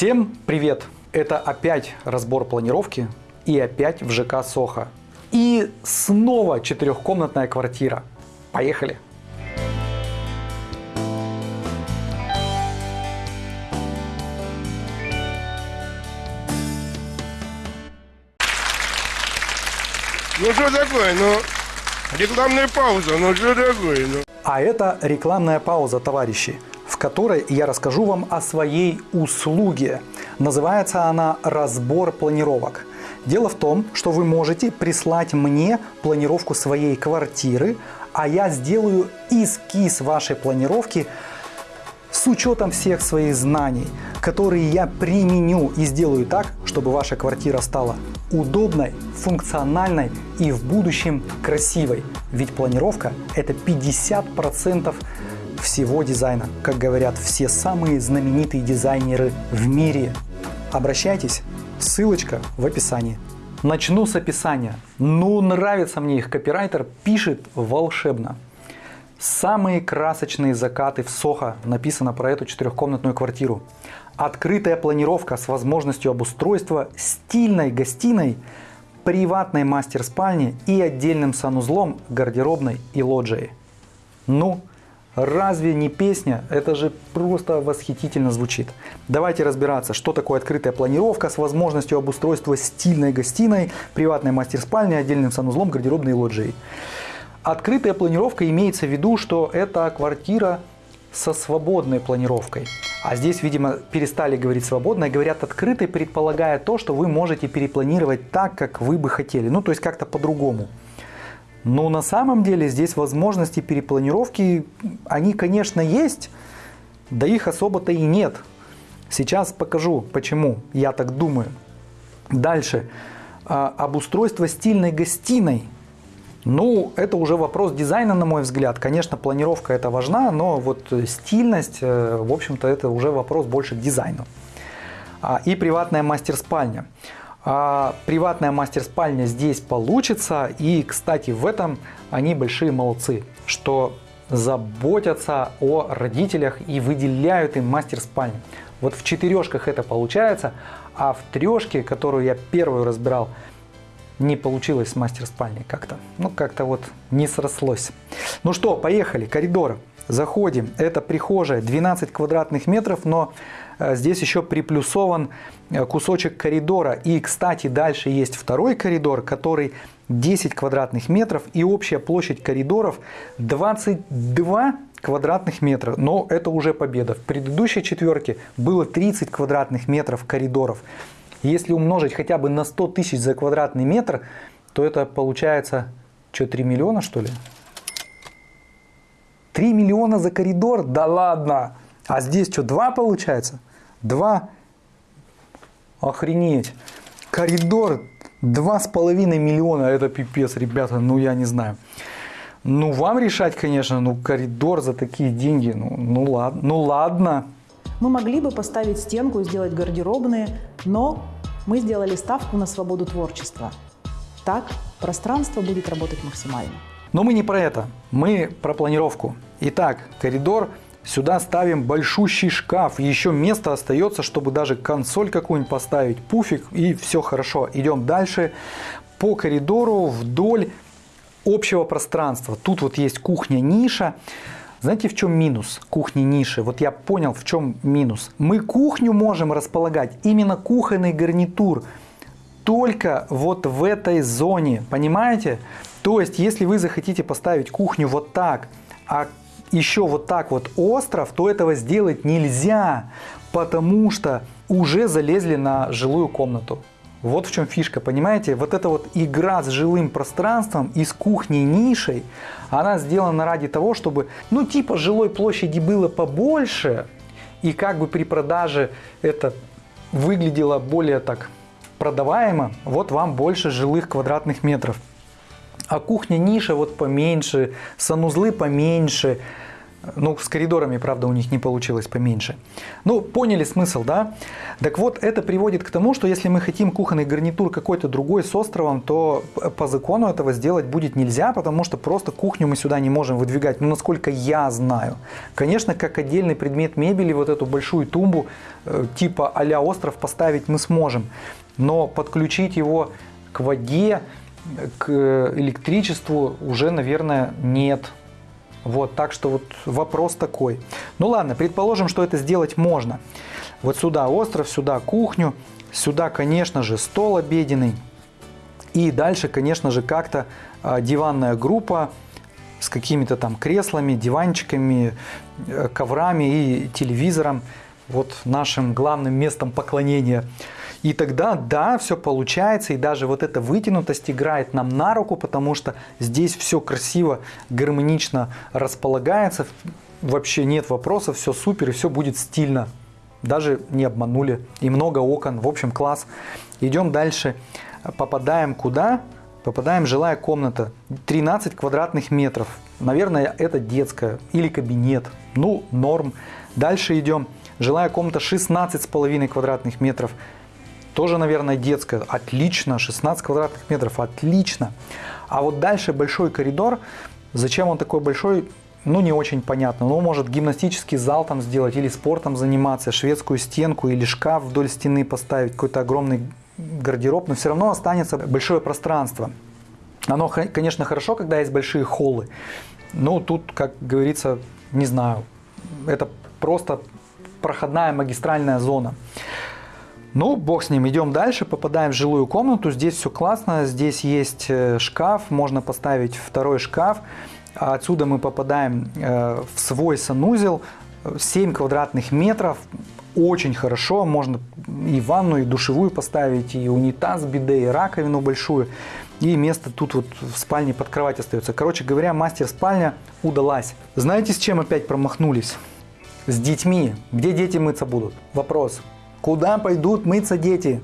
Всем привет! Это опять разбор планировки и опять в ЖК Соха. И снова четырехкомнатная квартира. Поехали! Ну что такое, ну, рекламная пауза, ну что такое, ну. А это рекламная пауза, товарищи, которой я расскажу вам о своей услуге. Называется она «Разбор планировок». Дело в том, что вы можете прислать мне планировку своей квартиры, а я сделаю эскиз вашей планировки с учетом всех своих знаний, которые я применю и сделаю так, чтобы ваша квартира стала удобной, функциональной и в будущем красивой. Ведь планировка это 50% всего дизайна, как говорят все самые знаменитые дизайнеры в мире. Обращайтесь, ссылочка в описании. Начну с описания. Ну, нравится мне их копирайтер, пишет волшебно. Самые красочные закаты в Сохо написано про эту четырехкомнатную квартиру. Открытая планировка с возможностью обустройства стильной гостиной, приватной мастер-спальни и отдельным санузлом, гардеробной и лоджией. Ну, разве не песня? Это же просто восхитительно звучит. Давайте разбираться, что такое открытая планировка с возможностью обустройства стильной гостиной, приватной мастер-спальни, отдельным санузлом, гардеробной лоджией. Открытая планировка имеется в виду, что это квартира со свободной планировкой. А здесь, видимо, перестали говорить свободно говорят открытой, предполагая то, что вы можете перепланировать так, как вы бы хотели. Ну, то есть как-то по-другому. Но на самом деле здесь возможности перепланировки, они, конечно, есть, да их особо-то и нет. Сейчас покажу, почему я так думаю. Дальше. А, обустройство стильной гостиной – ну, это уже вопрос дизайна, на мой взгляд. Конечно, планировка это важна, но вот стильность, э, в общем-то, это уже вопрос больше к дизайну. А, и приватная мастер-спальня. А приватная мастер-спальня здесь получится. И, кстати, в этом они большие молодцы, что заботятся о родителях и выделяют им мастер-спальню. Вот в четырешках это получается, а в трешке, которую я первую разбирал, не получилось с мастер-спальней как-то. Ну, как-то вот не срослось. Ну что, поехали. Коридор. Заходим. Это прихожая. 12 квадратных метров, но э, здесь еще приплюсован э, кусочек коридора. И, кстати, дальше есть второй коридор, который 10 квадратных метров. И общая площадь коридоров 22 квадратных метра. Но это уже победа. В предыдущей четверке было 30 квадратных метров коридоров. Если умножить хотя бы на 100 тысяч за квадратный метр, то это получается, что, 3 миллиона что ли? 3 миллиона за коридор? Да ладно! А здесь что, 2 получается? 2? Охренеть! Коридор 2,5 миллиона, это пипец, ребята, ну я не знаю. Ну вам решать, конечно, ну коридор за такие деньги, ну, ну ладно, ну ладно. Мы могли бы поставить стенку и сделать гардеробные, но мы сделали ставку на свободу творчества. Так пространство будет работать максимально. Но мы не про это, мы про планировку. Итак, коридор, сюда ставим большущий шкаф, еще место остается, чтобы даже консоль какую-нибудь поставить, пуфик и все хорошо. Идем дальше по коридору вдоль общего пространства. Тут вот есть кухня-ниша. Знаете, в чем минус кухни ниши? Вот я понял, в чем минус. Мы кухню можем располагать, именно кухонный гарнитур, только вот в этой зоне, понимаете? То есть, если вы захотите поставить кухню вот так, а еще вот так вот остров, то этого сделать нельзя, потому что уже залезли на жилую комнату. Вот в чем фишка, понимаете? Вот эта вот игра с жилым пространством и с кухней нишей, она сделана ради того, чтобы, ну, типа жилой площади было побольше, и как бы при продаже это выглядело более так продаваемо, вот вам больше жилых квадратных метров. А кухня ниша вот поменьше, санузлы поменьше, Ну, с коридорами, правда, у них не получилось поменьше. Ну, поняли смысл, да? Так вот, это приводит к тому, что если мы хотим кухонный гарнитур какой-то другой с островом, то по закону этого сделать будет нельзя, потому что просто кухню мы сюда не можем выдвигать, ну, насколько я знаю. Конечно, как отдельный предмет мебели, вот эту большую тумбу э, типа а остров поставить мы сможем, но подключить его к воде, к электричеству уже, наверное, нет. Вот, так что вот вопрос такой. Ну ладно, предположим, что это сделать можно. Вот сюда остров, сюда кухню, сюда, конечно же, стол обеденный. И дальше, конечно же, как-то а, диванная группа с какими-то там креслами, диванчиками, э, коврами и телевизором. Вот нашим главным местом поклонения – и тогда, да, все получается, и даже вот эта вытянутость играет нам на руку, потому что здесь все красиво, гармонично располагается, вообще нет вопросов, все супер, и все будет стильно. Даже не обманули, и много окон, в общем, класс. Идем дальше, попадаем куда? Попадаем жилая комната, 13 квадратных метров. Наверное, это детская или кабинет, ну, норм. Дальше идем, жилая комната 16,5 квадратных метров. Тоже, наверное, детская. Отлично. 16 квадратных метров. Отлично. А вот дальше большой коридор. Зачем он такой большой? Ну, не очень понятно. Ну, может гимнастический зал там сделать или спортом заниматься, шведскую стенку или шкаф вдоль стены поставить, какой-то огромный гардероб, но все равно останется большое пространство. Оно, конечно, хорошо, когда есть большие холлы. Но тут, как говорится, не знаю, это просто проходная магистральная зона. Ну, бог с ним, идем дальше, попадаем в жилую комнату, здесь все классно, здесь есть э, шкаф, можно поставить второй шкаф, отсюда мы попадаем э, в свой санузел, 7 квадратных метров, очень хорошо, можно и ванну, и душевую поставить, и унитаз, биде, и раковину большую, и место тут вот в спальне под кровать остается. Короче говоря, мастер-спальня удалась. Знаете, с чем опять промахнулись? С детьми. Где дети мыться будут? Вопрос. Куда пойдут мыться дети?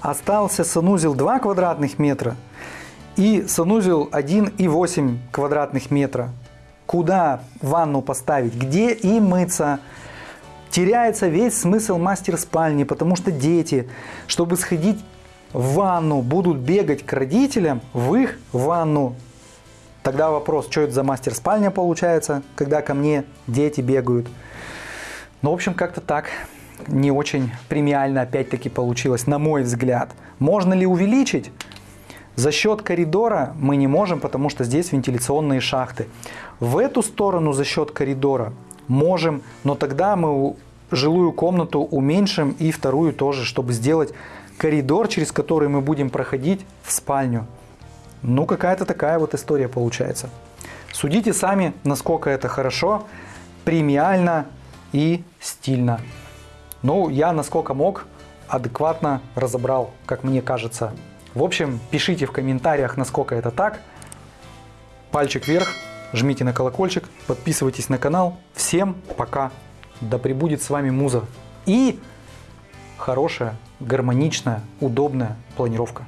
Остался санузел 2 квадратных метра и санузел 1,8 квадратных метра. Куда ванну поставить? Где и мыться? Теряется весь смысл мастер-спальни, потому что дети, чтобы сходить в ванну будут бегать к родителям, в их ванну. Тогда вопрос, что это за мастер-спальня получается, когда ко мне дети бегают. Ну, в общем, как-то так не очень премиально опять-таки получилось, на мой взгляд. Можно ли увеличить? За счет коридора мы не можем, потому что здесь вентиляционные шахты. В эту сторону за счет коридора можем, но тогда мы жилую комнату уменьшим и вторую тоже, чтобы сделать коридор, через который мы будем проходить в спальню. Ну, какая-то такая вот история получается. Судите сами, насколько это хорошо, премиально и стильно. Ну, я насколько мог, адекватно разобрал, как мне кажется. В общем, пишите в комментариях, насколько это так. Пальчик вверх, жмите на колокольчик, подписывайтесь на канал. Всем пока! Да пребудет с вами муза. И хорошая гармоничная, удобная планировка.